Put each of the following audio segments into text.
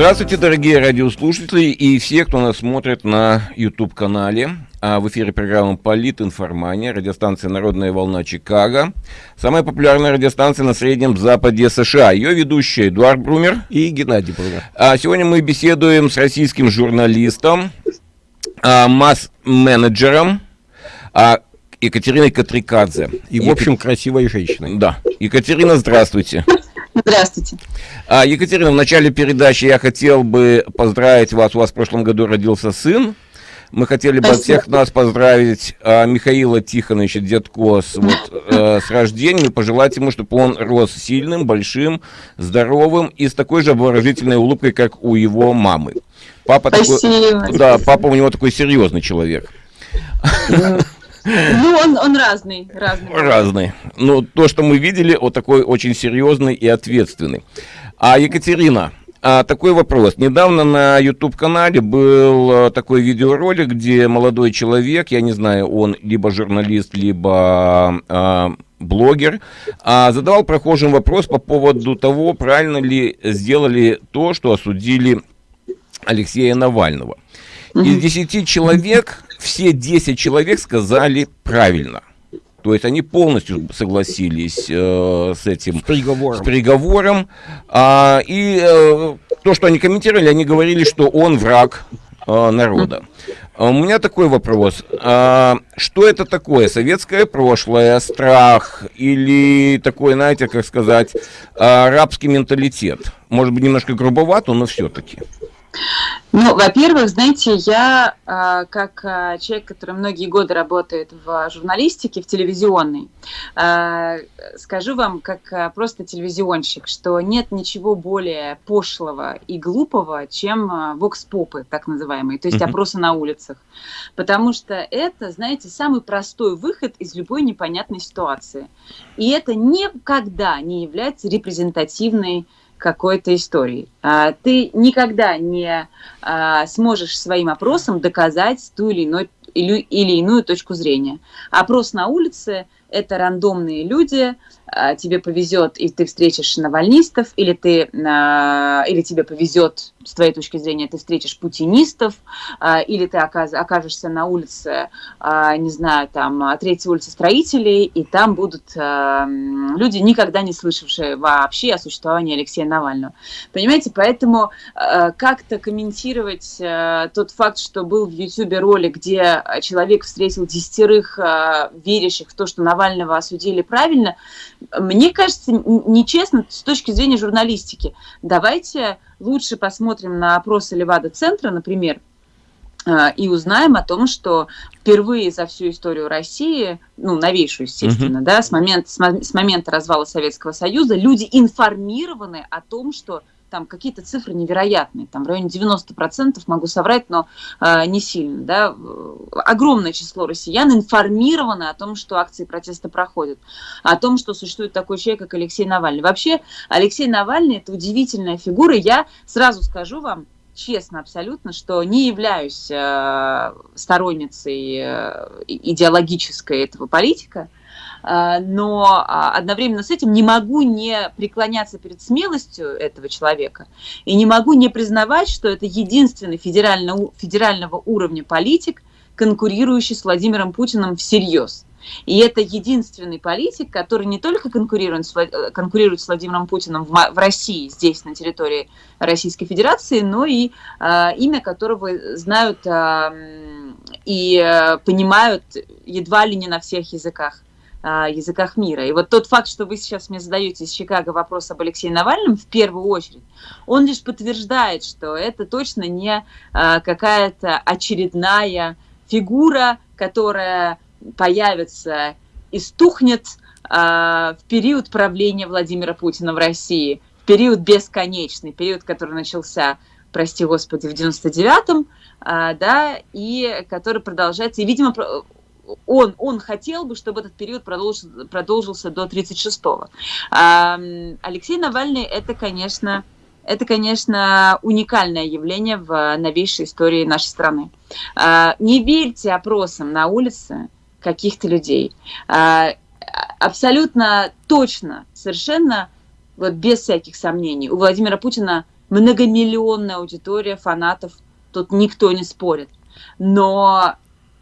Здравствуйте, дорогие радиослушатели и все, кто нас смотрит на YouTube-канале. А в эфире программа «Политинформания», радиостанция «Народная волна Чикаго». Самая популярная радиостанция на Среднем Западе США. Ее ведущие Эдуард Брумер и Геннадий Брумер. А сегодня мы беседуем с российским журналистом, а, масс-менеджером а, Екатериной Катрикадзе. И, в общем, красивой женщиной. Да. Екатерина, здравствуйте. Здравствуйте. А, Екатерина, в начале передачи я хотел бы поздравить вас. У вас в прошлом году родился сын. Мы хотели бы от всех нас поздравить а, Михаила Тихоновича Дедко с, вот, э, с рождением и пожелать ему, чтобы он рос сильным, большим, здоровым и с такой же обворожительной улыбкой, как у его мамы. Папа Спасибо. такой, да, папа у него такой серьезный человек. Ну, он, он разный, разный. Разный. Ну, то, что мы видели, он такой очень серьезный и ответственный. А Екатерина, а, такой вопрос. Недавно на YouTube-канале был а, такой видеоролик, где молодой человек, я не знаю, он либо журналист, либо а, блогер, а, задавал прохожим вопрос по поводу того, правильно ли сделали то, что осудили Алексея Навального. Из 10 человек, все 10 человек сказали правильно. То есть они полностью согласились э, с этим с приговором. С приговором. А, и э, то, что они комментировали, они говорили, что он враг э, народа. А у меня такой вопрос. А, что это такое? Советское прошлое, страх или такой, знаете, как сказать, арабский менталитет? Может быть, немножко грубовато, но все-таки. Ну, во-первых, знаете, я а, как а, человек, который многие годы работает в журналистике, в телевизионной, а, скажу вам, как просто телевизионщик, что нет ничего более пошлого и глупого, чем вокс-попы, так называемые, то есть опросы на улицах. Потому что это, знаете, самый простой выход из любой непонятной ситуации. И это никогда не является репрезентативной какой-то истории. А, ты никогда не а, сможешь своим опросом доказать ту или, или, или иную точку зрения. Опрос на улице – это рандомные люди, а, тебе повезет, и ты встретишь навальнистов, или, ты, или тебе повезет, с твоей точки зрения, ты встретишь путинистов, а, или ты окажешься на улице, а, не знаю, там, третьей улицы строителей, и там будут люди, никогда не слышавшие вообще о существовании Алексея Навального. Понимаете, поэтому как-то комментировать тот факт, что был в Ютьюбе ролик, где человек встретил десятерых верящих в то, что Навального осудили правильно, мне кажется, нечестно с точки зрения журналистики. Давайте лучше посмотрим на опросы Левада-центра, например, а, и узнаем о том, что впервые за всю историю России, ну, новейшую, естественно, uh-huh. да, с момента, с момента развала Советского Союза, люди информированы о том, что там какие-то цифры невероятные, там в районе 90%, могу соврать, но э, не сильно, да, огромное число россиян информировано о том, что акции протеста проходят, о том, что существует такой человек, как Алексей Навальный. Вообще, Алексей Навальный – это удивительная фигура, я сразу скажу вам, честно абсолютно, что не являюсь э, сторонницей э, идеологической этого политика, но а, одновременно с этим не могу не преклоняться перед смелостью этого человека и не могу не признавать, что это единственный федерального, федерального уровня политик, конкурирующий с Владимиром Путиным всерьез. И это единственный политик, который не только конкурирует с, э, конкурирует с Владимиром Путиным в, в России, здесь, на территории Российской Федерации, но и э, имя которого знают э, и понимают едва ли не на всех языках языках мира. И вот тот факт, что вы сейчас мне задаете из Чикаго вопрос об Алексее Навальном, в первую очередь, он лишь подтверждает, что это точно не какая-то очередная фигура, которая появится и стухнет в период правления Владимира Путина в России, в период бесконечный, период, который начался, прости господи, в 99-м, да, и который продолжается, и, видимо, он, он хотел бы, чтобы этот период продолжился, продолжился до 36-го. Алексей Навальный это, конечно, это, конечно, уникальное явление в новейшей истории нашей страны. А, не верьте опросам на улице каких-то людей. А, абсолютно точно, совершенно, вот без всяких сомнений, у Владимира Путина многомиллионная аудитория фанатов, тут никто не спорит. Но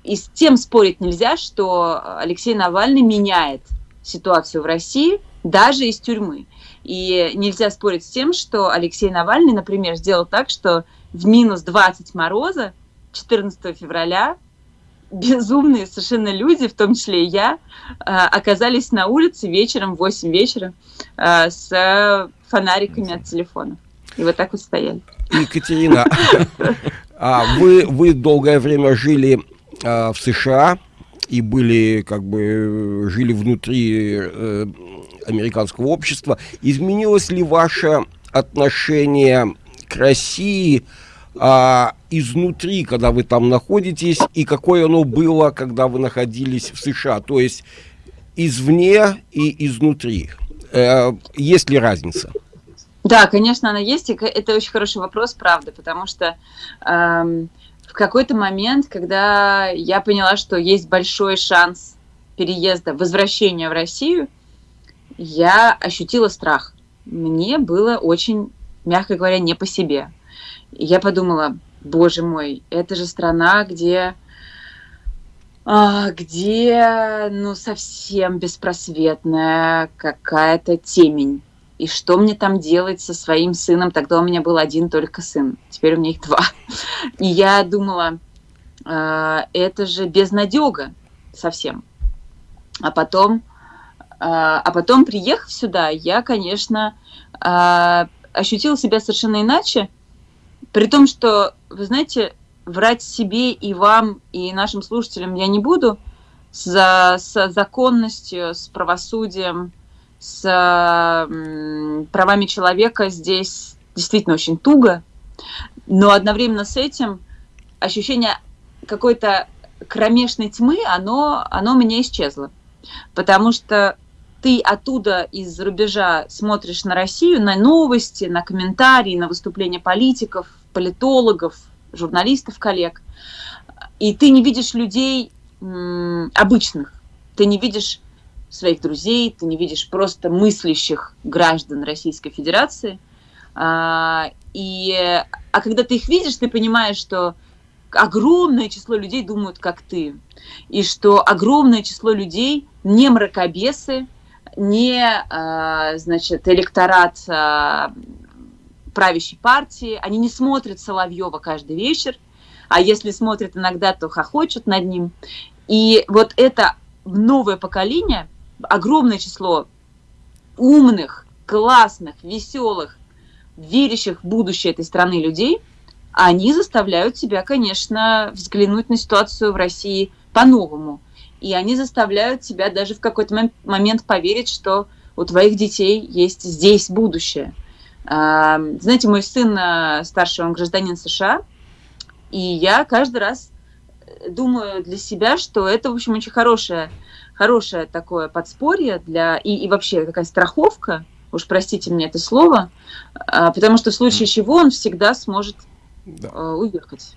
и с тем спорить нельзя, что Алексей Навальный меняет ситуацию в России даже из тюрьмы. И нельзя спорить с тем, что Алексей Навальный, например, сделал так, что в минус 20 мороза 14 февраля безумные совершенно люди, в том числе и я, а, оказались на улице вечером, в 8 вечера, а, с фонариками от телефона. И вот так вот стояли. Екатерина, а вы, вы долгое время жили в США и были, как бы, жили внутри э, американского общества. Изменилось ли ваше отношение к России а, изнутри, когда вы там находитесь, и какое оно было, когда вы находились в США? То есть извне и изнутри. Э, есть ли разница? Да, конечно, она есть, и это очень хороший вопрос, правда, потому что эм, в какой-то момент, когда я поняла, что есть большой шанс переезда, возвращения в Россию, я ощутила страх. Мне было очень, мягко говоря, не по себе. Я подумала, боже мой, это же страна, где а, где, ну, совсем беспросветная какая-то темень. И что мне там делать со своим сыном? Тогда у меня был один только сын, теперь у меня их два. И я думала, э, это же безнадега совсем. А потом а, а потом, приехав сюда, я, конечно, а, ощутила себя совершенно иначе, при том, что, вы знаете, врать себе и вам, и нашим слушателям я не буду, за, с законностью, с правосудием, с правами человека здесь действительно очень туго, но одновременно с этим ощущение какой-то кромешной тьмы, оно, оно у меня исчезло. Потому что ты оттуда из рубежа смотришь на Россию, на новости, на комментарии, на выступления политиков, политологов, журналистов, коллег, и ты не видишь людей обычных, ты не видишь своих друзей, ты не видишь просто мыслящих граждан Российской Федерации. А, и, а когда ты их видишь, ты понимаешь, что огромное число людей думают, как ты, и что огромное число людей не мракобесы, не, а, значит, электорат а, правящей партии, они не смотрят Соловьева каждый вечер, а если смотрят иногда, то хохочут над ним. И вот это новое поколение, огромное число умных, классных, веселых, верящих в будущее этой страны людей, они заставляют тебя, конечно, взглянуть на ситуацию в России по-новому – и они заставляют тебя даже в какой-то момент поверить, что у твоих детей есть здесь будущее. А, знаете, мой сын э, старший, он гражданин США, и я каждый раз думаю для себя, что это, в общем, очень хорошее, хорошее такое подспорье для и, и вообще такая страховка, уж простите мне это слово, а, потому что в случае чего он всегда сможет да. Э, уехать.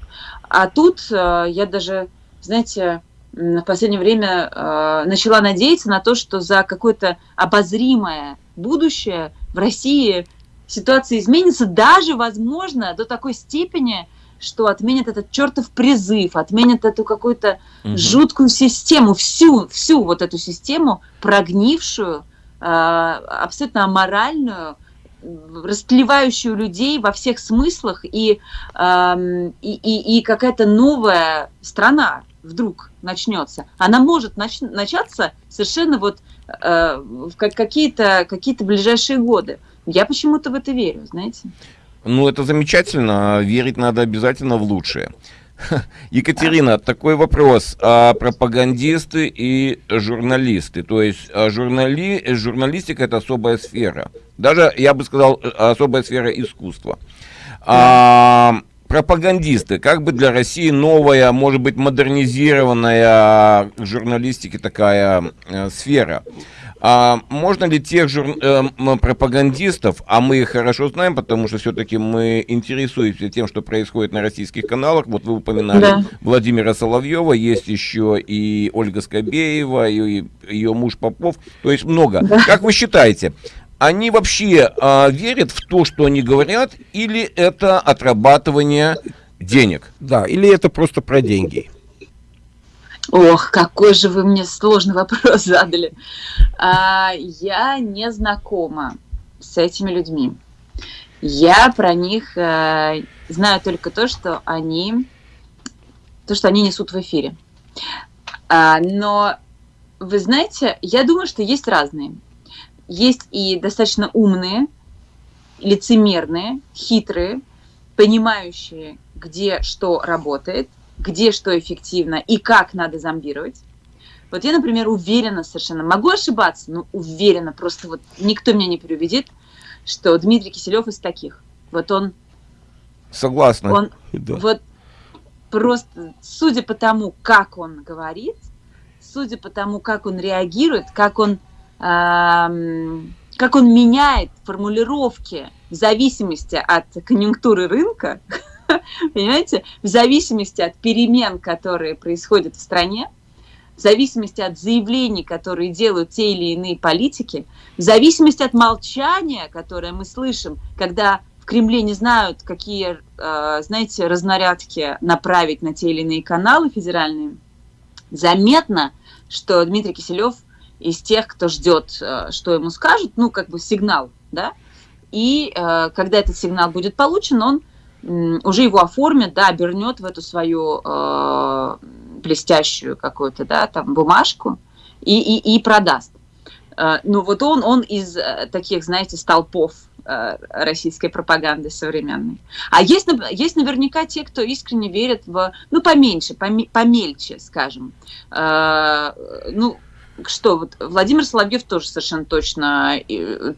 А тут э, я даже, знаете, в последнее время э, начала надеяться на то, что за какое-то обозримое будущее в России ситуация изменится, даже, возможно, до такой степени, что отменят этот чертов призыв, отменят эту какую-то угу. жуткую систему, всю, всю вот эту систему, прогнившую, э, абсолютно аморальную, растлевающую людей во всех смыслах, и, э, и, и, и какая-то новая страна, вдруг начнется, она может нач начаться совершенно вот э, в какие-то какие ближайшие годы. Я почему-то в это верю, знаете. Ну, это замечательно. Верить надо обязательно в лучшее. Екатерина, такой вопрос. А пропагандисты и журналисты. То есть а журнали, журналистика это особая сфера. Даже, я бы сказал, особая сфера искусства. А, пропагандисты, как бы для России новая, может быть, модернизированная журналистики такая э, сфера. А можно ли тех жур... э, пропагандистов, а мы их хорошо знаем, потому что все-таки мы интересуемся тем, что происходит на российских каналах, вот вы упоминали да. Владимира Соловьева, есть еще и Ольга Скобеева, и ее муж Попов, то есть много. Да. Как вы считаете, они вообще а, верят в то, что они говорят, или это отрабатывание денег? Да, или это просто про деньги? Ох, какой же вы мне сложный вопрос задали. А, я не знакома с этими людьми. Я про них а, знаю только то, что они, то, что они несут в эфире. А, но вы знаете, я думаю, что есть разные. Есть и достаточно умные, лицемерные, хитрые, понимающие, где что работает, где что эффективно и как надо зомбировать. Вот я, например, уверена совершенно, могу ошибаться, но уверена, просто вот никто меня не переубедит, что Дмитрий Киселев из таких. Вот он... Согласна. Он да. вот просто, судя по тому, как он говорит, судя по тому, как он реагирует, как он, э, как он меняет формулировки в зависимости от конъюнктуры рынка, понимаете, в зависимости от перемен, которые происходят в стране, в зависимости от заявлений, которые делают те или иные политики, в зависимости от молчания, которое мы слышим, когда в Кремле не знают, какие, э, знаете, разнарядки направить на те или иные каналы федеральные, заметно, что Дмитрий Киселев из тех, кто ждет, э, что ему скажут, ну, как бы сигнал, да, и э, когда этот сигнал будет получен, он уже его оформит, да, обернет в эту свою э, блестящую какую-то, да, там, бумажку и, и, и продаст. Э, ну, вот он, он из э, таких, знаете, столпов э, российской пропаганды современной. А есть, есть наверняка те, кто искренне верит в, ну, поменьше, помельче, скажем. Э, ну, что, вот Владимир Соловьев тоже совершенно точно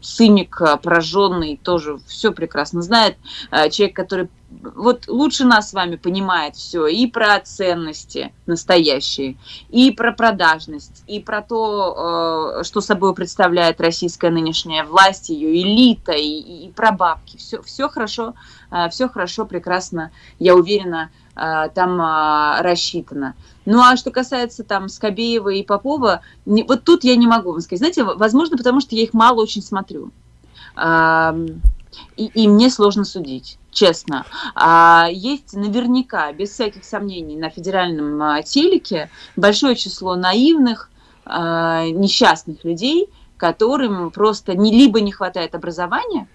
циник, пораженный, тоже все прекрасно знает. Э, человек, который вот лучше нас с вами понимает все и про ценности настоящие, и про продажность, и про то, э, что собой представляет российская нынешняя власть, ее элита, и, и про бабки. Все, все хорошо, э, все хорошо, прекрасно, я уверена, там рассчитано. Ну а что касается там Скобеева и Попова, не, вот тут я не могу вам сказать. Знаете, возможно, потому что я их мало очень смотрю. А, и, и мне сложно судить, честно. А, есть наверняка, без всяких сомнений, на федеральном а, телеке большое число наивных, а, несчастных людей, которым просто не, либо не хватает образования,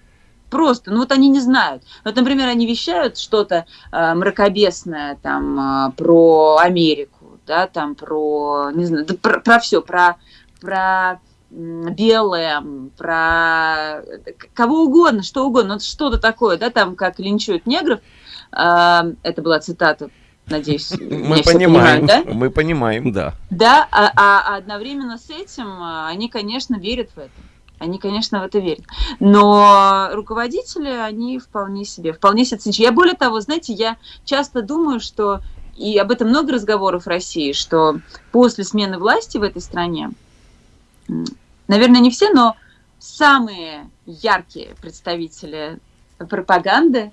Просто, ну вот они не знают. Вот, например, они вещают что-то э, мракобесное там э, про Америку, да, там про, не знаю, да, про, про все, про, про белое, про кого угодно, что угодно, вот что-то такое, да, там как линчуют негров, а, это была цитата, надеюсь, мы понимаем, да? Мы понимаем, да. Да, а, а одновременно с этим а, они, конечно, верят в это. Они, конечно, в это верят. Но руководители, они вполне себе, вполне себе циничны. Я более того, знаете, я часто думаю, что и об этом много разговоров в России, что после смены власти в этой стране, наверное, не все, но самые яркие представители пропаганды,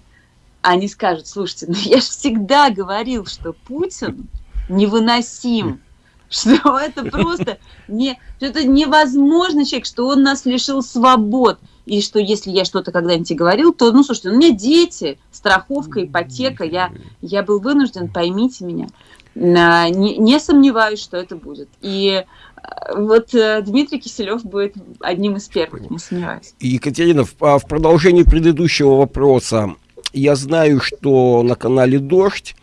они скажут, слушайте, ну я же всегда говорил, что Путин невыносим, что это просто не, что это невозможно человек, что он нас лишил свобод и что если я что-то когда-нибудь говорил, то, ну, слушайте, у меня дети, страховка, ипотека, я, я был вынужден, поймите меня. Не, не сомневаюсь, что это будет. И э, вот э, Дмитрий Киселев будет одним из первых, не сомневаюсь. Екатерина, в, а, в продолжении предыдущего вопроса, я знаю, что на канале «Дождь»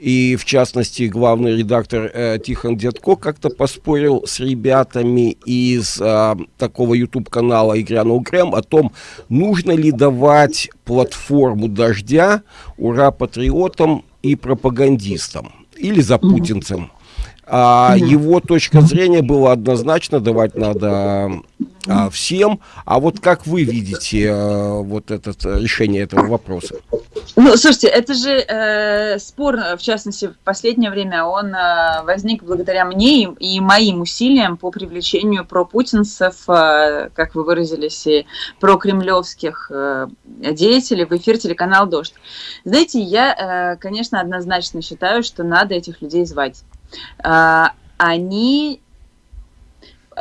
и в частности главный редактор э, Тихон Дедко как-то поспорил с ребятами из э, такого YouTube канала Игрянул Грэм о том, нужно ли давать платформу дождя ура патриотам и пропагандистам или за путинцем. А его точка зрения была однозначно, давать надо а, всем. А вот как вы видите а, вот это решение этого вопроса? Ну, слушайте, это же э, спор, в частности, в последнее время, он э, возник благодаря мне и, и моим усилиям по привлечению пропутинцев, э, как вы выразились, и прокремлевских э, деятелей в эфир телеканал «Дождь». Знаете, я, э, конечно, однозначно считаю, что надо этих людей звать. А, они...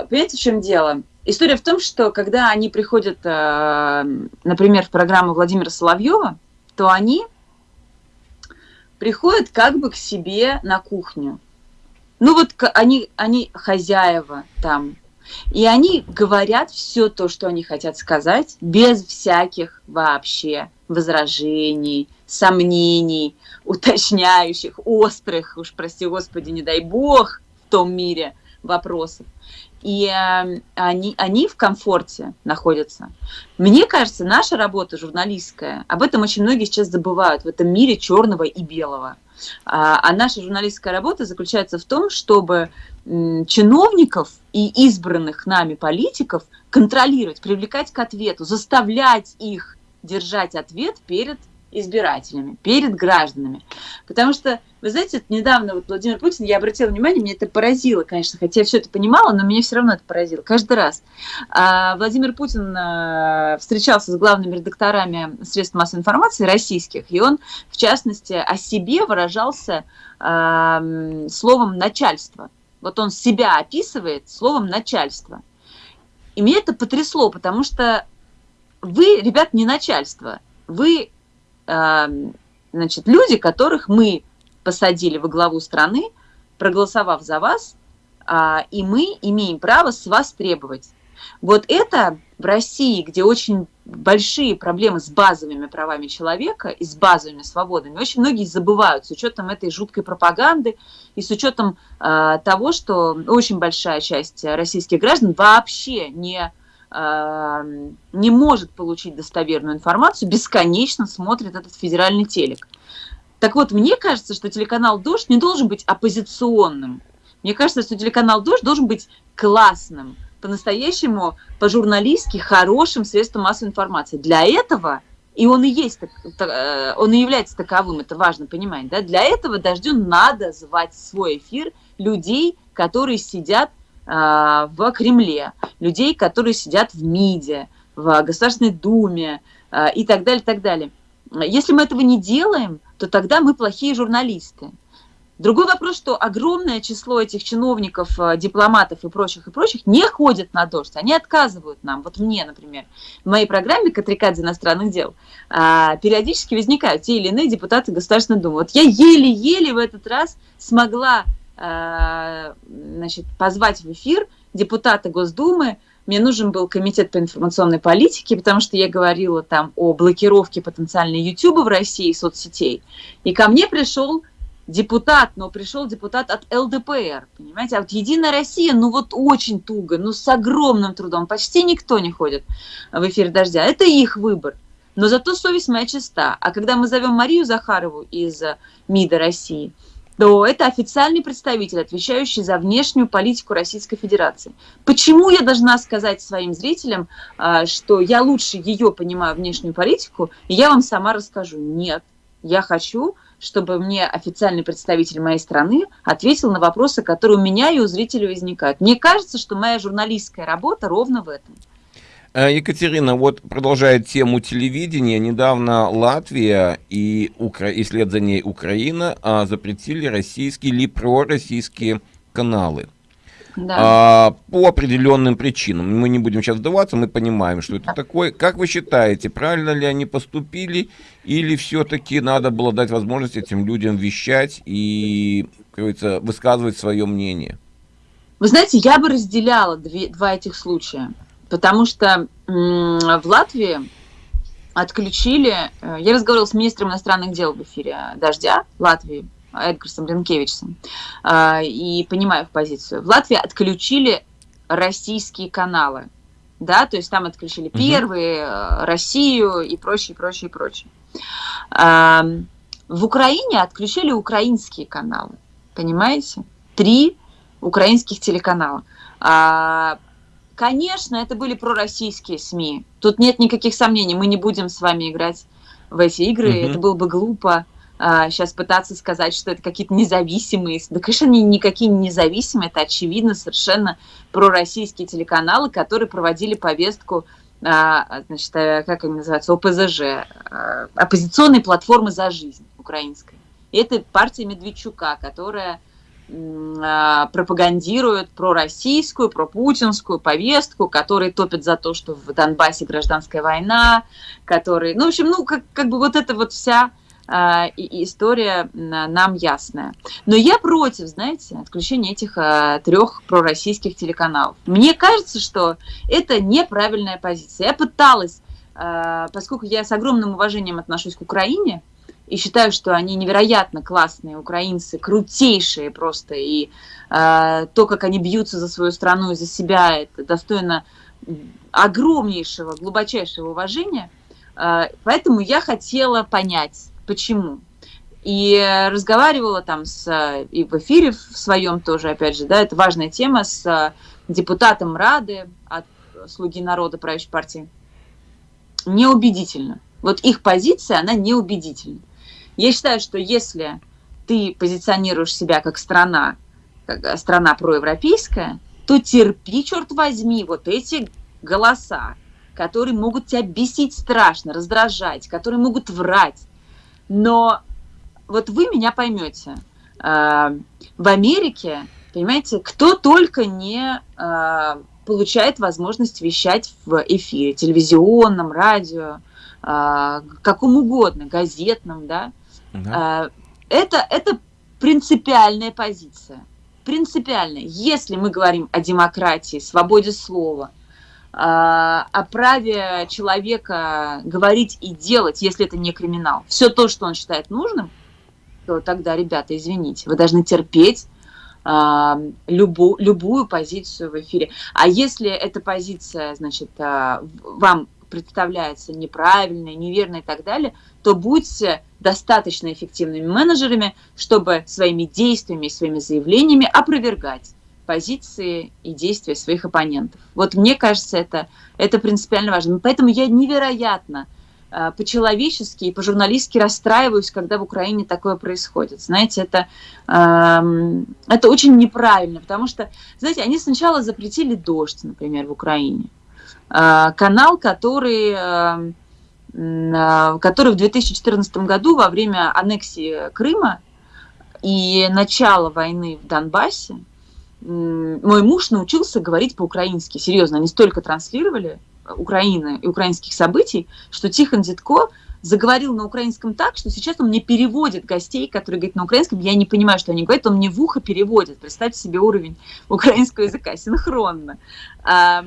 Понимаете, в чем дело? история в том, что когда они приходят, э, например, в программу Владимира Соловьева, то они приходят как бы к себе на кухню. Ну вот они, они хозяева там, и они говорят все то, что они хотят сказать, без всяких вообще возражений, сомнений, уточняющих, острых, уж прости господи, не дай бог, в том мире вопросов. И э, они, они в комфорте находятся. Мне кажется, наша работа журналистская, об этом очень многие сейчас забывают в этом мире черного и белого. А, а наша журналистская работа заключается в том, чтобы чиновников и избранных нами политиков контролировать, привлекать к ответу, заставлять их держать ответ перед избирателями, перед гражданами. Потому что, вы знаете, недавно вот Владимир Путин, я обратила внимание, меня это поразило, конечно, хотя я все это понимала, но меня все равно это поразило каждый раз. А, Владимир Путин а, встречался с главными редакторами средств массовой информации российских, и он, в частности, о себе выражался а, словом «начальство». Вот он себя описывает словом «начальство». И меня это потрясло, потому что вы, ребят, не начальство, вы значит, люди, которых мы посадили во главу страны, проголосовав за вас, а, и мы имеем право с вас требовать. Вот это в России, где очень большие проблемы с базовыми правами человека и с базовыми свободами, очень многие забывают с учетом этой жуткой пропаганды и с учетом э, того, что очень большая часть российских граждан вообще не не может получить достоверную информацию, бесконечно смотрит этот федеральный телек. Так вот, мне кажется, что телеканал «Дождь» не должен быть оппозиционным. Мне кажется, что телеканал «Дождь» должен быть классным, по-настоящему, по-журналистски хорошим средством массовой информации. Для этого, и он и есть, э, он и является таковым, это важно понимать, да, для этого «Дождю» надо звать в свой эфир людей, которые сидят в Кремле, людей, которые сидят в МИДе, в Государственной Думе а, и так далее, так далее. Если мы этого не делаем, то тогда мы плохие журналисты. Другой вопрос, что огромное число этих чиновников, а, дипломатов и прочих, и прочих не ходят на дождь, они отказывают нам. Вот мне, например, в моей программе «Катрикадзе иностранных дел» периодически возникают те или иные депутаты Государственной Думы. Вот я еле-еле в этот раз смогла значит, позвать в эфир депутата Госдумы. Мне нужен был комитет по информационной политике, потому что я говорила там о блокировке потенциальной YouTube в России соцсетей. И ко мне пришел депутат, но пришел депутат от ЛДПР, понимаете? А вот Единая Россия, ну вот очень туго, ну с огромным трудом, почти никто не ходит в эфир «Дождя». Это их выбор. Но зато совесть моя чиста. А когда мы зовем Марию Захарову из МИДа России – то это официальный представитель, отвечающий за внешнюю политику Российской Федерации. Почему я должна сказать своим зрителям, а, что я лучше ее понимаю внешнюю политику, и я вам сама расскажу? Нет, я хочу, чтобы мне официальный представитель моей страны ответил на вопросы, которые у меня и у зрителей возникают. Мне кажется, что моя журналистская работа ровно в этом. Э, Екатерина, вот продолжает тему телевидения. Недавно Латвия и, Укра... и след за ней Украина а, запретили российские или пророссийские каналы. Да. А, по определенным причинам. Мы не будем сейчас вдаваться, мы понимаем, что это такое. Как вы считаете, правильно ли они поступили, или все-таки надо было дать возможность этим людям вещать и, как говорится, высказывать свое мнение? Вы знаете, я бы разделяла две, два этих случая. Потому что в Латвии отключили... Э, я разговаривала с министром иностранных дел в эфире «Дождя» Латвии, Эдгарсом Ренкевичем, э, и понимаю их позицию. В Латвии отключили российские каналы, да, то есть там отключили угу. первые, э, Россию и прочее, прочее, прочее. В Украине отключили украинские каналы, понимаете? Три украинских телеканала. А, Конечно, это были пророссийские СМИ. Тут нет никаких сомнений. Мы не будем с вами играть в эти игры. Угу. Это было бы глупо а, сейчас пытаться сказать, что это какие-то независимые. Да, конечно, они никакие не независимые. Это очевидно совершенно пророссийские телеканалы, которые проводили повестку а, значит, э, как они называются, ОПЗЖ, а, оппозиционной платформы за жизнь украинской. И это партия Медведчука, которая а, пропагандируют пророссийскую, пропутинскую повестку, которые топят за то, что в Донбассе гражданская война, которые, ну, в общем, ну, как, как бы вот эта вот вся э, история нам ясная. Но я против, знаете, отключения этих э, трех пророссийских телеканалов. Мне кажется, что это неправильная позиция. Я пыталась, э, поскольку я с огромным уважением отношусь к Украине, и считаю, что они невероятно классные украинцы, крутейшие просто, и э, то, как они бьются за свою страну и за себя, это достойно огромнейшего, глубочайшего уважения. Э, поэтому я хотела понять, почему. И разговаривала там с, и в эфире в своем тоже, опять же, да, это важная тема, с депутатом Рады от «Слуги народа» правящей партии. Неубедительно. Вот их позиция, она неубедительна. Я считаю, что если ты позиционируешь себя как страна, как э, страна проевропейская, то терпи, черт возьми, вот эти голоса, которые могут тебя бесить страшно, раздражать, которые могут врать. Но вот вы меня поймете. Э, в Америке, понимаете, кто только не э, получает возможность вещать в эфире, телевизионном, радио, каком угодно, газетном, да, да. Это, это принципиальная позиция. Принципиальная. Если мы говорим о демократии, свободе слова, а, о праве человека говорить и делать, если это не криминал, все то, что он считает нужным, то тогда, ребята, извините, вы должны терпеть а, любу, любую позицию в эфире. А если эта позиция, значит, а, вам представляется неправильной, неверной и так далее, то будьте достаточно эффективными менеджерами, чтобы своими действиями и своими заявлениями опровергать позиции и действия своих оппонентов. Вот мне кажется, это, это принципиально важно. Поэтому я невероятно э, по-человечески и по-журналистски расстраиваюсь, когда в Украине такое происходит. Знаете, это, э, это очень неправильно, потому что, знаете, они сначала запретили дождь, например, в Украине. Э, канал, который Э, который в 2014 году во время аннексии Крыма и начала войны в Донбассе мой муж научился говорить по-украински. Серьезно, они столько транслировали Украины и украинских событий, что Тихон Дедко заговорил на украинском так, что сейчас он мне переводит гостей, которые говорят на украинском, я не понимаю, что они говорят, он мне в ухо переводит. Представьте себе уровень украинского языка, синхронно. А,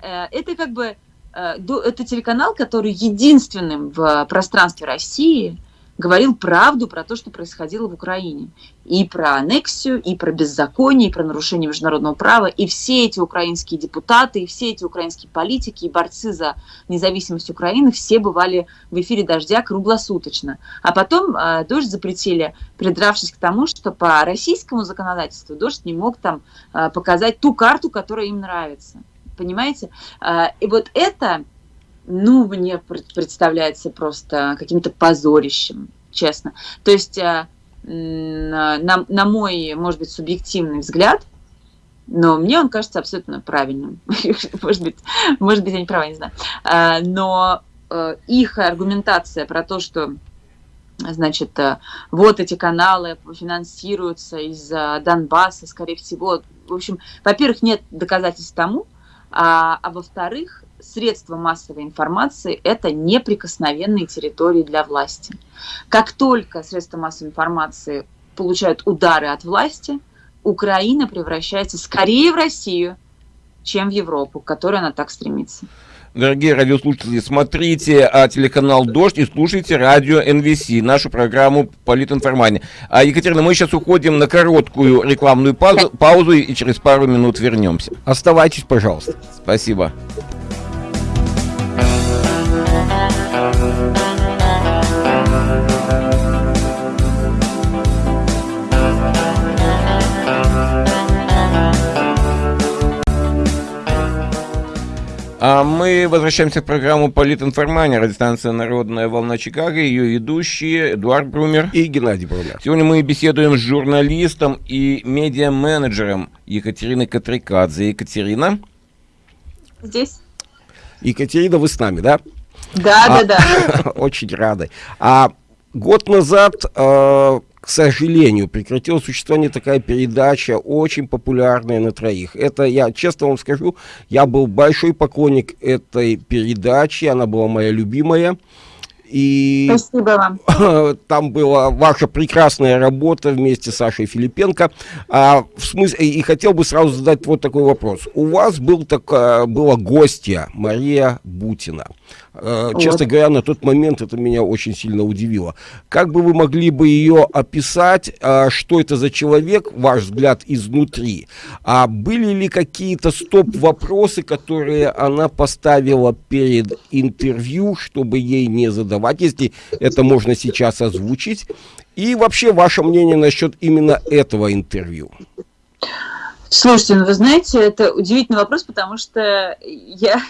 э, это как бы Э, это телеканал, который единственным в пространстве России говорил правду про то, что происходило в Украине. И про аннексию, и про беззаконие, и про нарушение международного права. И все эти украинские депутаты, и все эти украинские политики, и борцы за независимость Украины, все бывали в эфире «Дождя» круглосуточно. А потом э, «Дождь» запретили, придравшись к тому, что по российскому законодательству «Дождь» не мог там э, показать ту карту, которая им нравится понимаете? А, и вот это, ну, мне представляется просто каким-то позорищем, честно. То есть а, на, на мой, может быть, субъективный взгляд, но мне он кажется абсолютно правильным. может быть, может быть, я не права, не знаю. А, но их аргументация про то, что значит, вот эти каналы финансируются из Донбасса, скорее всего. В общем, во-первых, нет доказательств тому, а, а во-вторых, средства массовой информации – это неприкосновенные территории для власти. Как только средства массовой информации получают удары от власти, Украина превращается скорее в Россию, чем в Европу, к которой она так стремится. Дорогие радиослушатели, смотрите а, телеканал «Дождь» и слушайте радио НВС, нашу программу «Политинформания». А, Екатерина, мы сейчас уходим на короткую рекламную паузу, паузу и через пару минут вернемся. Оставайтесь, пожалуйста. Спасибо. А мы возвращаемся в программу «Политинформания», радиостанция «Народная волна Чикаго», ее ведущие Эдуард Брумер и Геннадий Брумер. Сегодня мы беседуем с журналистом и медиа-менеджером Екатериной Катрикадзе. Екатерина? Здесь. Екатерина, вы с нами, да? Да, а, да, да. Очень рады. А год назад э, к сожалению, прекратила существование такая передача, очень популярная на троих. Это, я честно вам скажу, я был большой поклонник этой передачи, она была моя любимая. И Спасибо вам. Там была ваша прекрасная работа вместе с Сашей Филипенко. А, в смысле, и хотел бы сразу задать вот такой вопрос. У вас был так, была гостья Мария Бутина. Э, честно говоря, на тот момент это меня очень сильно удивило. Как бы вы могли бы ее описать, э, что это за человек, ваш взгляд изнутри? А были ли какие-то стоп-вопросы, которые она поставила перед интервью, чтобы ей не задавать, если это можно сейчас озвучить? И вообще ваше мнение насчет именно этого интервью? Слушайте, ну вы знаете, это удивительный вопрос, потому что я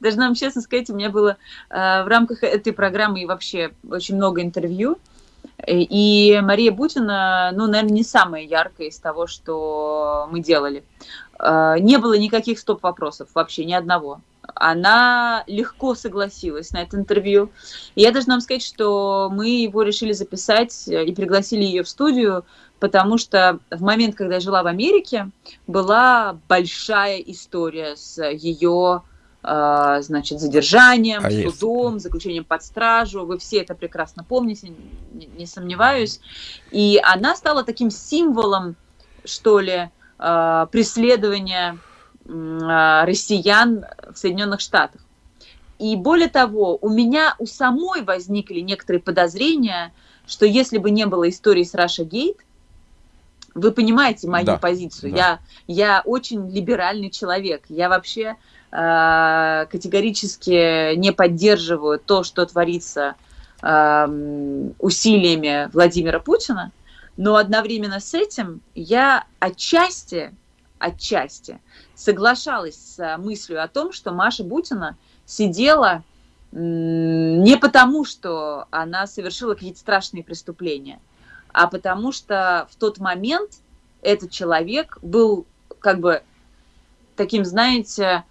Должна вам честно сказать, у меня было э, в рамках этой программы и вообще очень много интервью. И Мария Бутина, ну, наверное, не самая яркая из того, что мы делали. Э, не было никаких стоп-вопросов, вообще ни одного. Она легко согласилась на это интервью. Я должна вам сказать, что мы его решили записать и пригласили ее в студию, потому что в момент, когда я жила в Америке, была большая история с ее значит, задержанием, а судом, есть. заключением под стражу. Вы все это прекрасно помните, не, не сомневаюсь. И она стала таким символом, что ли, а, преследования а, россиян в Соединенных Штатах. И более того, у меня у самой возникли некоторые подозрения, что если бы не было истории с Раша Гейт, вы понимаете мою да, позицию. Да. Я, я очень либеральный человек. Я вообще Э, категорически не поддерживаю то, что творится эм, усилиями Владимира Путина, но одновременно с этим я отчасти, отчасти соглашалась с мыслью о том, что Маша Бутина сидела не потому, что она совершила какие-то страшные преступления, а потому что в тот момент этот человек был как бы таким, знаете,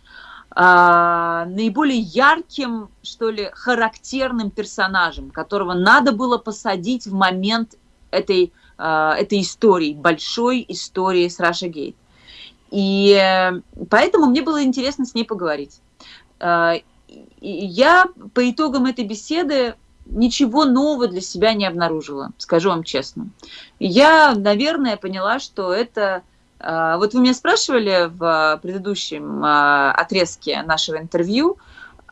а, наиболее ярким, что ли, характерным персонажем, которого надо было посадить в момент этой, а, этой истории, большой истории с Раша Гейт. И э, поэтому мне было интересно с ней поговорить. А, я по итогам этой беседы ничего нового для себя не обнаружила, скажу вам честно. Я, наверное, поняла, что это а, вот вы меня спрашивали в предыдущем а, отрезке нашего интервью,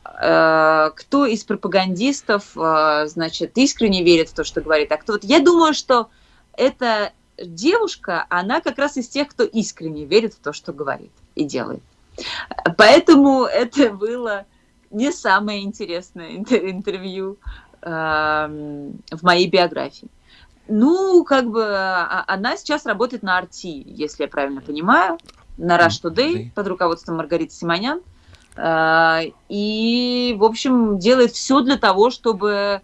а, кто из пропагандистов, значит, искренне верит в то, что говорит, а кто вот. Я думаю, что эта девушка, она как раз из тех, кто искренне верит в то, что говорит и делает. Поэтому это было не самое интересное интервью в моей биографии. Ну, как бы а, она сейчас работает на Арти, если я правильно понимаю, на Rush Today под руководством Маргариты Симонян. А, и, в общем, делает все для того, чтобы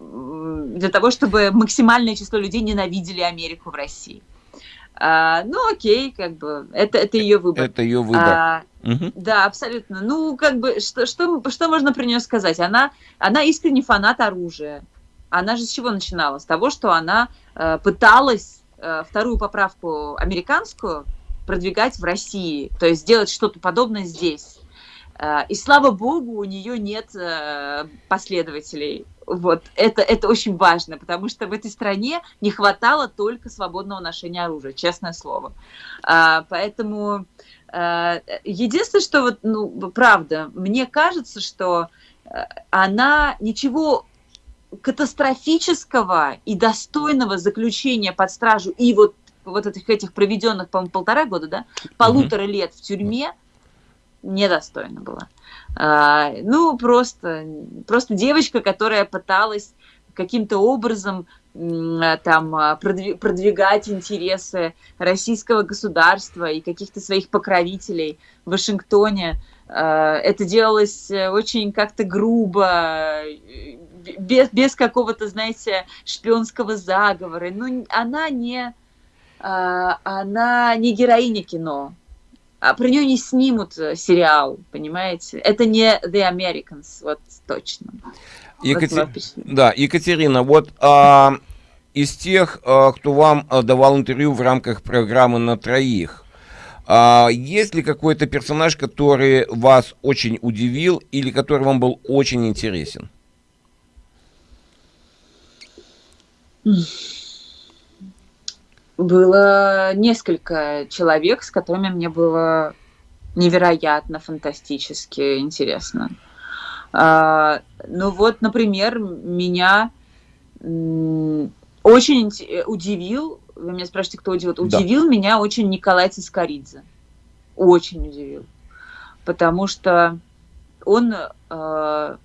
для того, чтобы максимальное число людей ненавидели Америку в России. А, ну, окей, как бы, это, это ее выбор. Это ее выбор. А, угу. Да, абсолютно. Ну, как бы, что, что, что можно про нее сказать? Она, она искренне фанат оружия она же с чего начинала? С того, что она э, пыталась э, вторую поправку американскую продвигать в России, то есть сделать что-то подобное здесь. Э, и слава богу, у нее нет э, последователей. Вот это, это очень важно, потому что в этой стране не хватало только свободного ношения оружия, честное слово. А, поэтому а, единственное, что вот, ну, правда, мне кажется, что она ничего катастрофического и достойного заключения под стражу и вот, вот этих, этих проведенных, по-моему, полтора года, да, полутора лет в тюрьме недостойно было. А, ну, просто, просто девочка, которая пыталась каким-то образом там продвигать интересы российского государства и каких-то своих покровителей в Вашингтоне. А, это делалось очень как-то грубо, без, без какого-то, знаете, шпионского заговора. Ну, она не, она не героиня кино. А про нее не снимут э, сериал, понимаете? Это не The Americans, вот точно. Екатер... Да, Екатерина, вот а, из тех, кто вам давал интервью в рамках программы «На троих», а есть ли какой-то персонаж, который вас очень удивил или который вам был очень интересен? Было несколько человек, с которыми мне было невероятно, фантастически интересно. А, ну вот, например, меня очень удивил, вы меня спрашиваете, кто удивил, да. удивил меня очень Николай Цискоридзе. Очень удивил. Потому что он э,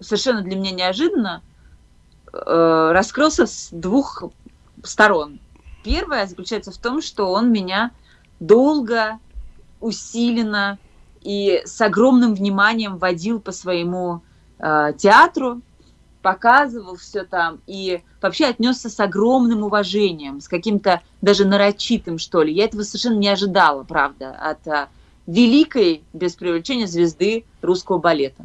совершенно для меня неожиданно э, раскрылся с двух сторон. Первое заключается в том, что он меня долго, усиленно и с огромным вниманием водил по своему э, театру, показывал все там и вообще отнесся с огромным уважением, с каким-то даже нарочитым, что ли. Я этого совершенно не ожидала, правда, от а, великой, без привлечения, звезды русского балета.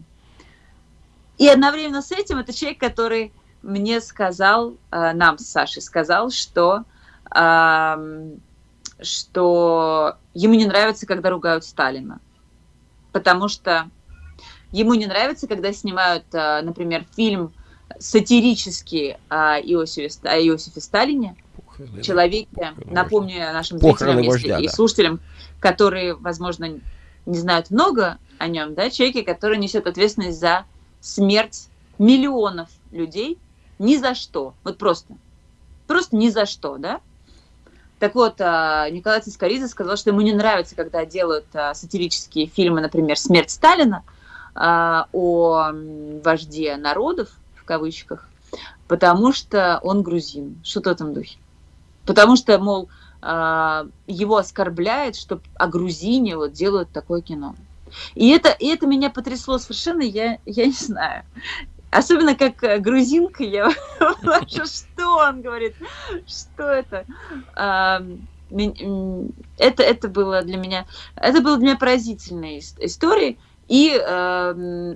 И одновременно с этим это человек, который мне сказал, а, нам с Сашей сказал, что, а, что ему не нравится, когда ругают Сталина. Потому что ему не нравится, когда снимают, а, например, фильм сатирически о Иосифе, о Иосифе Сталине, Похороны, человеке, похороны напомню вождя. нашим зрителям вождя, и да. слушателям, которые, возможно, не знают много о нем, да, человеке, который несет ответственность за смерть миллионов людей ни за что, вот просто, просто ни за что, да. Так вот, а, Николай Цискоридзе сказал, что ему не нравится, когда делают а, сатирические фильмы, например, «Смерть Сталина», а, о вожде народов, кавычках, потому что он грузин, что-то в этом духе. Потому что, мол, его оскорбляет, что о грузине вот делают такое кино. И это, и это меня потрясло совершенно, я, я не знаю. Особенно как э, грузинка, я что он говорит, что это? Это, это было для меня, это было для меня поразительной историей. И э,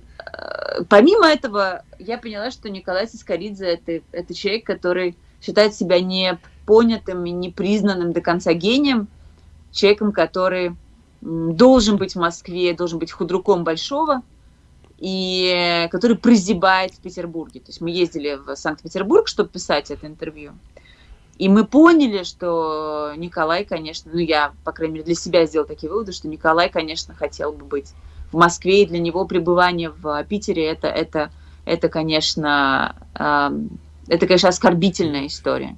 помимо этого, я поняла, что Николай Сискоридзе это, это человек, который считает себя не понятым и не признанным до конца гением, человеком, который должен быть в Москве, должен быть худруком большого, и который прозябает в Петербурге. То есть мы ездили в Санкт-Петербург, чтобы писать это интервью. И мы поняли, что Николай, конечно, ну я, по крайней мере, для себя сделал такие выводы, что Николай, конечно, хотел бы быть в Москве, и для него пребывание в Питере это, это, это конечно, это, конечно, оскорбительная история.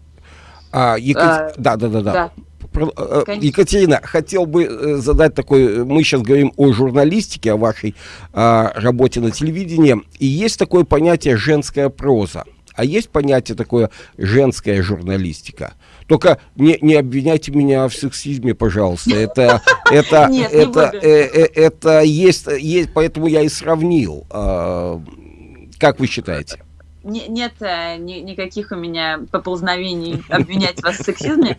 А, Екат... а, да, да, да, да. Э, Екатерина, хотел бы э, задать такой, мы сейчас говорим о журналистике, о вашей а, работе на телевидении, и есть такое понятие женская проза, а есть понятие такое женская журналистика. Только не, не обвиняйте меня в сексизме, пожалуйста. Это, это, Нет, это, э, э, это есть, есть, поэтому я и сравнил. Э, как вы считаете? Не, нет э, ни, никаких у меня поползновений обвинять вас в сексизме.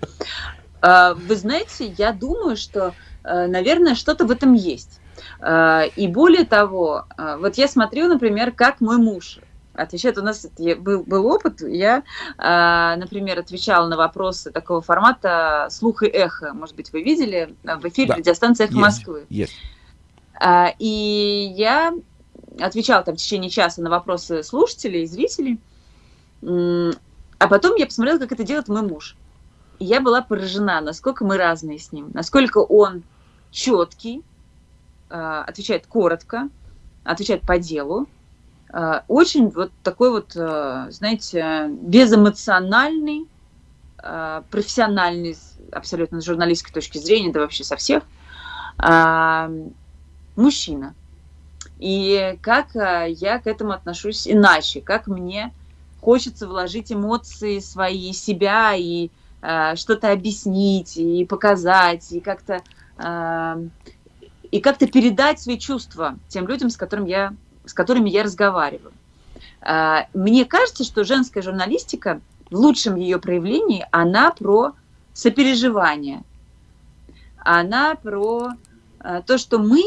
Э, вы знаете, я думаю, что, э, наверное, что-то в этом есть. И более того, вот я смотрю, например, как мой муж отвечает. У нас был, был опыт, я, а, например, отвечала на вопросы такого формата «Слух и эхо». Может быть, вы видели в эфире да. радиостанции «Эхо есть, Москвы». Есть. А, и я отвечала там в течение часа на вопросы слушателей и зрителей. А потом я посмотрела, как это делает мой муж. И я была поражена, насколько мы разные с ним, насколько он четкий, а, отвечает коротко, отвечает по делу, Э, очень вот такой вот, э, знаете, безэмоциональный, профессиональный, абсолютно с журналистской точки зрения, да вообще со всех, мужчина. И как я к этому отношусь иначе, как мне хочется вложить эмоции свои, себя и что-то объяснить, и показать, и как-то и как-то передать свои чувства тем людям, с которыми я с которыми я разговариваю. А, мне кажется, что женская журналистика в лучшем ее проявлении, она про сопереживание, она про то, что мы,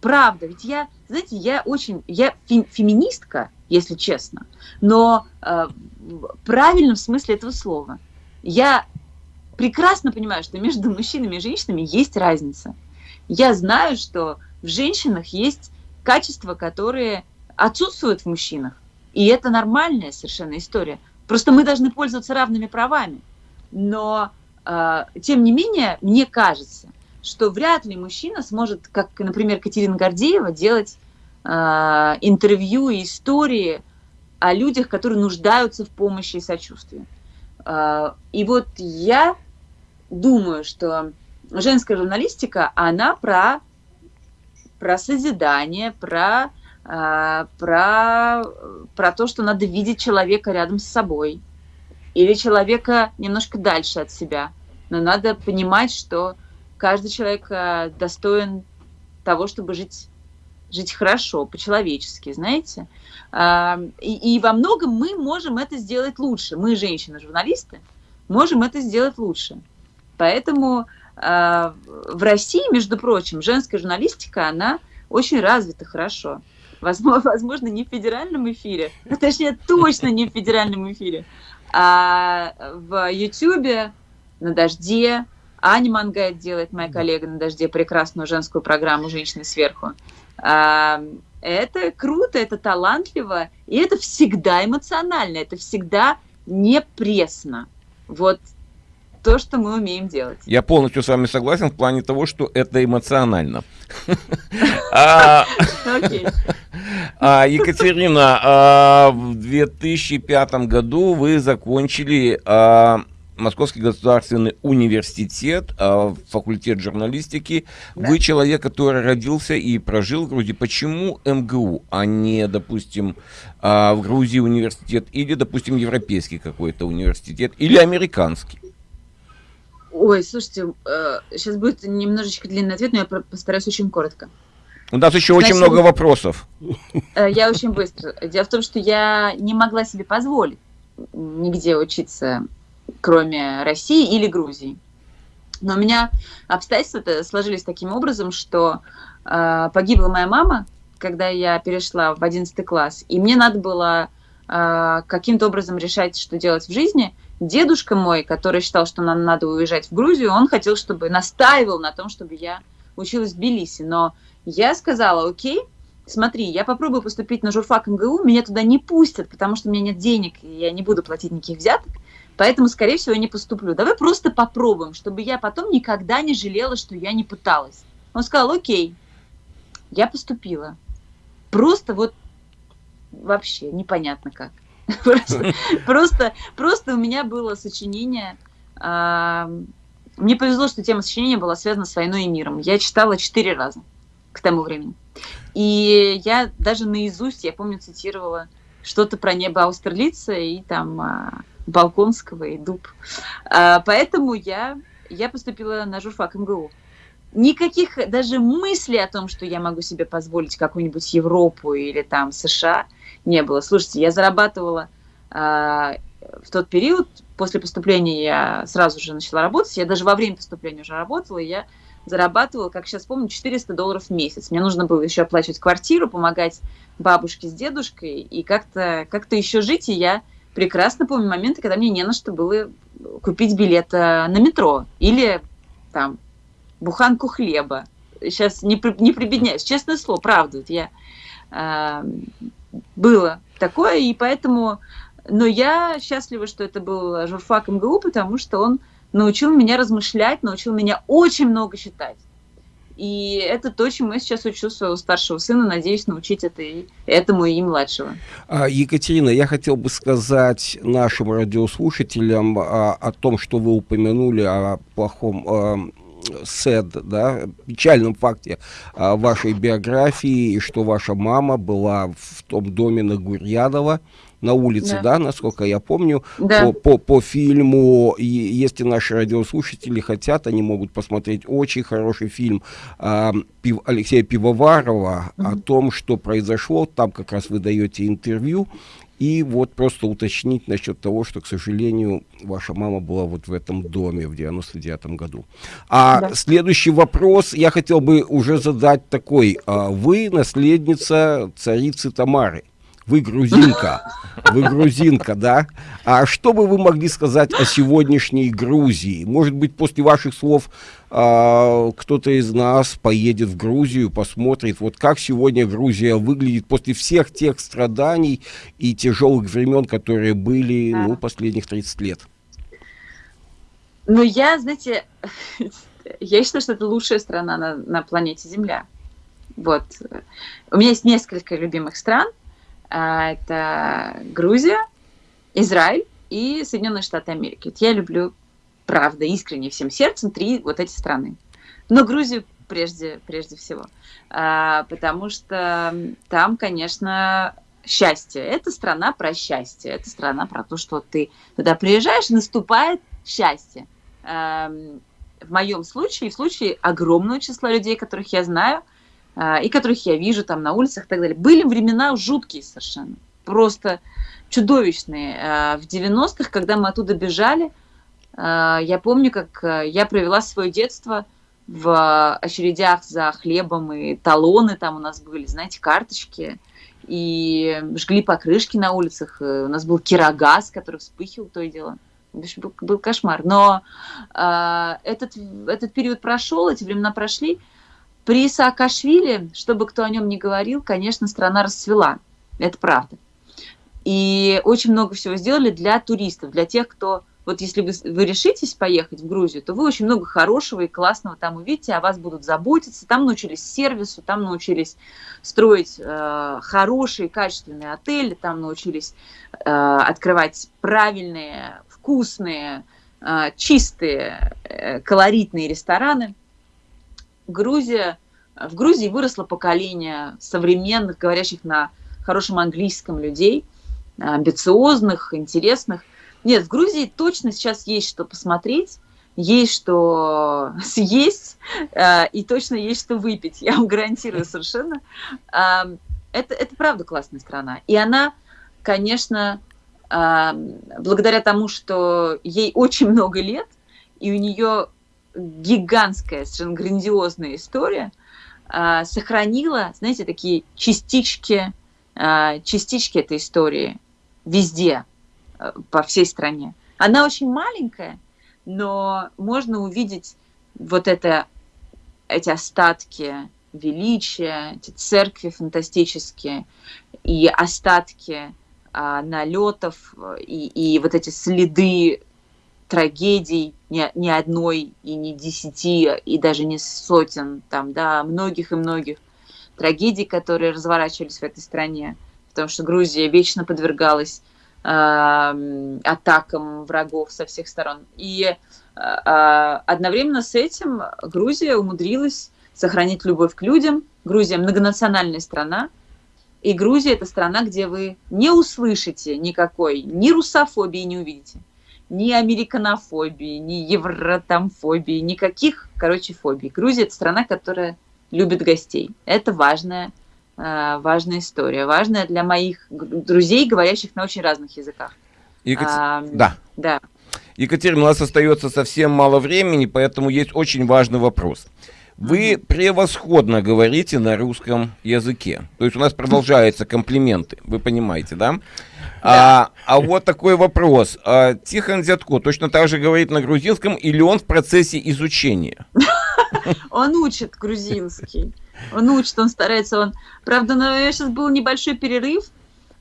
правда, ведь я, знаете, я очень, я феминистка, если честно, но в правильном смысле этого слова. Я прекрасно понимаю, что между мужчинами и женщинами есть разница. Я знаю, что в женщинах есть качества, которые отсутствуют в мужчинах. И это нормальная совершенно история. Просто мы должны пользоваться равными правами. Но, э, тем не менее, мне кажется, что вряд ли мужчина сможет, как, например, Катерина Гордеева, делать э, интервью и истории о людях, которые нуждаются в помощи и сочувствии. Э, и вот я думаю, что женская журналистика, она про, про созидание, про а, про, про то, что надо видеть человека рядом с собой или человека немножко дальше от себя. Но надо понимать, что каждый человек а, достоин того, чтобы жить, жить хорошо, по-человечески, знаете. А, и, и во многом мы можем это сделать лучше. Мы, женщины-журналисты, можем это сделать лучше. Поэтому в России, между прочим, женская журналистика, она очень развита хорошо возможно, возможно, не в федеральном эфире, ну, точнее, точно не в федеральном эфире, а в Ютьюбе, на «Дожде», Аня Мангайт делает, моя коллега на «Дожде», прекрасную женскую программу «Женщины сверху». Это круто, это талантливо, и это всегда эмоционально, это всегда не пресно. Вот то, что мы умеем делать. Я полностью с вами согласен в плане того, что это эмоционально. А, а, Екатерина, а, в 2005 году вы закончили Московский государственный университет, факультет журналистики. Вы человек, который родился и прожил в Грузии. Почему МГУ, а не, допустим, в Грузии университет или, допустим, европейский какой-то университет или американский? Ой, слушайте, э, сейчас будет немножечко длинный ответ, но я постараюсь очень коротко. У нас еще Значит, очень много вопросов. Э, я очень быстро. Дело в том, что я не могла себе позволить нигде учиться, кроме России или Грузии. Но у меня обстоятельства сложились таким образом, что э, погибла моя мама, когда я перешла в 11 класс, и мне надо было э, каким-то образом решать, что делать в жизни – дедушка мой, который считал, что нам надо уезжать в Грузию, он хотел, чтобы настаивал на том, чтобы я училась в Тбилиси. Но я сказала, окей, смотри, я попробую поступить на журфак МГУ, меня туда не пустят, потому что у меня нет денег, и я не буду платить никаких взяток, поэтому, скорее всего, я не поступлю. Давай просто попробуем, чтобы я потом никогда не жалела, что я не пыталась. Он сказал, окей, я поступила. Просто вот вообще непонятно как. Просто, просто, у меня было сочинение. А, мне повезло, что тема сочинения была связана с войной и миром. Я читала четыре раза к тому времени. И я даже наизусть, я помню, цитировала что-то про небо Аустерлица и там а, Балконского и Дуб. А, поэтому я, я поступила на журфак МГУ. Никаких даже мыслей о том, что я могу себе позволить какую-нибудь Европу или там США – не было. Слушайте, я зарабатывала э, в тот период, после поступления я сразу же начала работать, я даже во время поступления уже работала, и я зарабатывала, как сейчас помню, 400 долларов в месяц. Мне нужно было еще оплачивать квартиру, помогать бабушке с дедушкой и как-то как еще жить. И я прекрасно помню моменты, когда мне не на что было купить билет на метро или там буханку хлеба. Сейчас не, не прибедняюсь, честное слово, правда. Вот я э, было такое, и поэтому... Но я счастлива, что это был журфак МГУ, потому что он научил меня размышлять, научил меня очень много читать. И это то, чему я сейчас учу своего старшего сына, надеюсь научить это и, этому и младшего. А, Екатерина, я хотел бы сказать нашим радиослушателям а, о том, что вы упомянули о плохом а, sad, да, печальном факте а, вашей биографии, и что ваша мама была в том доме на Гурьянова, на улице, да, да насколько я помню, да. по, по, по фильму, и если наши радиослушатели хотят, они могут посмотреть очень хороший фильм э, Пив, Алексея Пивоварова mm -hmm. о том, что произошло, там как раз вы даете интервью, и вот просто уточнить насчет того, что, к сожалению, ваша мама была вот в этом доме в 99 году. А да. следующий вопрос я хотел бы уже задать такой. А вы наследница царицы Тамары. Вы грузинка. Вы грузинка, да? А что бы вы могли сказать о сегодняшней Грузии? Может быть, после ваших слов а, кто-то из нас поедет в Грузию, посмотрит, вот как сегодня Грузия выглядит после всех тех страданий и тяжелых времен, которые были, ну, последних 30 лет. Ну, я, знаете, я считаю, что это лучшая страна на, на планете Земля. Вот. У меня есть несколько любимых стран. А, это Грузия, Израиль и Соединенные Штаты Америки. Вот я люблю, правда, искренне всем сердцем три вот эти страны. Но Грузию прежде, прежде всего. А, потому что там, конечно, счастье. Это страна про счастье. Это страна про то, что ты туда приезжаешь, наступает счастье. В моем случае, в случае огромного числа людей, которых я знаю, и которых я вижу там на улицах и так далее. Были времена жуткие совершенно, просто чудовищные. А, в 90-х, когда мы оттуда бежали, а, я помню, как я провела свое детство в очередях за хлебом и талоны там у нас были, знаете, карточки, и жгли покрышки на улицах, у нас был кирогаз, который вспыхивал то и дело. В общем, был, был кошмар. Но э, этот, этот период прошел, эти времена прошли, при Саакашвили, чтобы кто о нем не говорил, конечно, страна расцвела. Это правда. И очень много всего сделали для туристов, для тех, кто... Вот если вы, вы решитесь поехать в Грузию, то вы очень много хорошего и классного там увидите, о вас будут заботиться. Там научились сервису, там научились строить э, хорошие, качественные отели, там научились э, открывать правильные, вкусные, э, чистые, э, колоритные рестораны – Грузия, в Грузии выросло поколение современных, говорящих на хорошем английском людей, амбициозных, интересных. Нет, в Грузии точно сейчас есть что посмотреть, есть что съесть э, и точно есть что выпить. Я вам гарантирую совершенно. Э, это, это правда классная страна. И она, конечно, э, благодаря тому, что ей очень много лет, и у нее гигантская, совершенно грандиозная история, а, сохранила, знаете, такие частички, а, частички этой истории везде, а, по всей стране. Она очень маленькая, но можно увидеть вот это, эти остатки величия, эти церкви фантастические и остатки налетов и, и вот эти следы трагедий, не, не одной и не десяти, и даже не сотен, там, да, многих и многих трагедий, которые разворачивались в этой стране, потому что Грузия вечно подвергалась э, атакам врагов со всех сторон. И э, одновременно с этим Грузия умудрилась сохранить любовь к людям. Грузия многонациональная страна, и Грузия – это страна, где вы не услышите никакой ни русофобии, не увидите ни американофобии, ни евротамфобии, никаких, короче, фобий. Грузия – это страна, которая любит гостей. Это важная, э, важная история, важная для моих друзей, говорящих на очень разных языках. Екатер... А, да. Да. Екатерина, у нас остается совсем мало времени, поэтому есть очень важный вопрос. Вы превосходно говорите на русском языке. То есть у нас продолжаются комплименты, вы понимаете, да? А, а вот такой вопрос. А, Тихон Зятко точно так же говорит на грузинском или он в процессе изучения? Он учит грузинский. Он учит, он старается. Он... Правда, но сейчас был небольшой перерыв,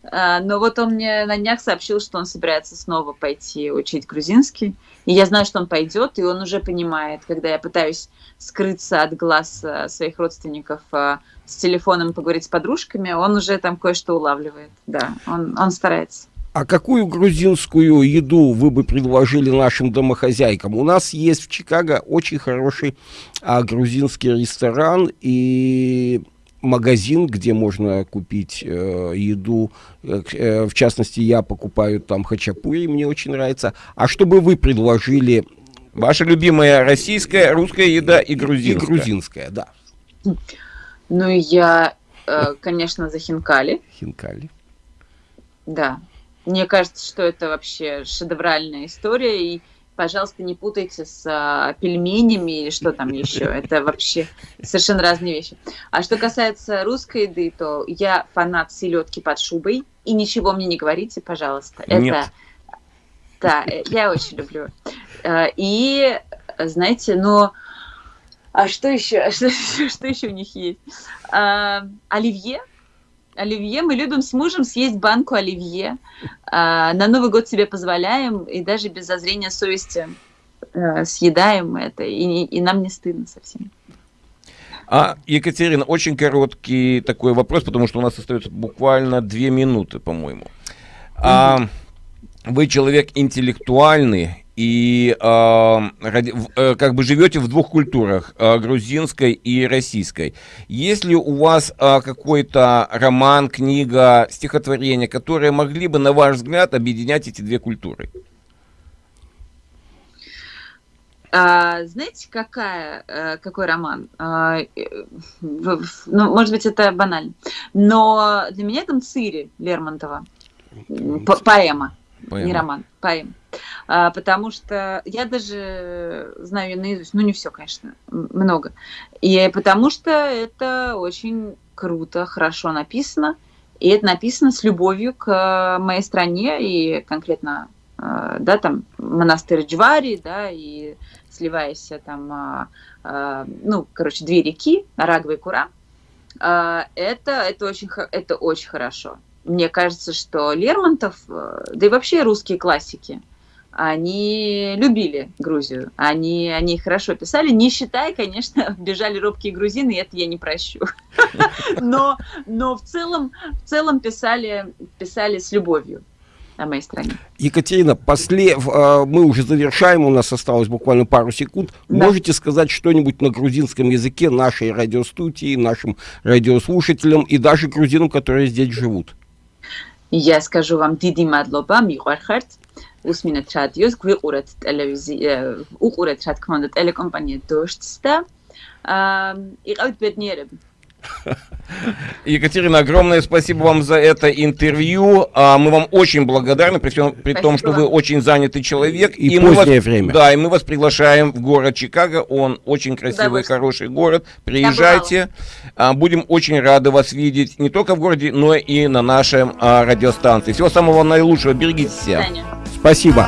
но вот он мне на днях сообщил, что он собирается снова пойти учить грузинский. И я знаю, что он пойдет, и он уже понимает, когда я пытаюсь скрыться от глаз а, своих родственников а, с телефоном поговорить с подружками, он уже там кое-что улавливает. Да, он, он старается. А какую грузинскую еду вы бы предложили нашим домохозяйкам? У нас есть в Чикаго очень хороший а, грузинский ресторан и магазин, где можно купить э, еду. Э, э, в частности, я покупаю там хачапури, мне очень нравится. А что бы вы предложили? Ваша любимая российская, русская еда и грузинская. И грузинская, да. Ну, я, э, конечно, за хинкали. Хинкали. Да. Мне кажется, что это вообще шедевральная история. И пожалуйста, не путайте с а, пельменями или что там еще. Это вообще совершенно разные вещи. А что касается русской еды, то я фанат селедки под шубой. И ничего мне не говорите, пожалуйста. Нет. Это да, э, я очень люблю. Э, и, знаете, но... А что еще? Что, что еще у них есть? А, оливье. Оливье. Мы любим с мужем съесть банку оливье. А, на Новый год себе позволяем, и даже без зазрения совести а, съедаем это, и, и нам не стыдно совсем. А, Екатерина, очень короткий такой вопрос, потому что у нас остается буквально две минуты, по-моему. А, вы человек интеллектуальный и э, ради, э, как бы живете в двух культурах, э, грузинской и российской. Есть ли у вас э, какой-то роман, книга, стихотворение, которые могли бы, на ваш взгляд, объединять эти две культуры? А, знаете, какая, э, какой роман? А, э, ну, может быть, это банально. Но для меня это Мцири Лермонтова. По поэма. Поэма. Не роман, поэма. А, потому что я даже знаю наизусть, ну не все, конечно, много. И потому что это очень круто, хорошо написано, и это написано с любовью к моей стране и конкретно, а, да, там монастырь Джвари, да, и сливаясь там, а, а, ну, короче, две реки, Арагва и Кура. А, это, это, очень, это очень хорошо мне кажется, что Лермонтов, э, да и вообще русские классики, они любили Грузию, они, они хорошо писали, не считая, конечно, бежали робкие грузины, и это я не прощу. Но, но в, целом, в целом писали, писали с любовью о моей стране. Екатерина, после, э, мы уже завершаем, у нас осталось буквально пару секунд. Да. Можете сказать что-нибудь на грузинском языке нашей радиостудии, нашим радиослушателям и даже грузинам, которые здесь живут? Я скажу вам დიდი მადლობა, მიყვარხართ. უსმინეთ რადიოს, გვიყურეთ ტელევიზია, უყურეთ რა თქმა უნდა ტელეკომპანია დოშტს და აა იყავით ბედნიერები. Екатерина, огромное спасибо вам за это интервью. А, мы вам очень благодарны, при, всем, при том, что вы очень занятый человек. И, и позднее вас, время. Да, и мы вас приглашаем в город Чикаго. Он очень красивый, хороший город. Приезжайте. А, будем очень рады вас видеть не только в городе, но и на нашем а, радиостанции. Всего самого наилучшего. Берегите себя. Спасибо.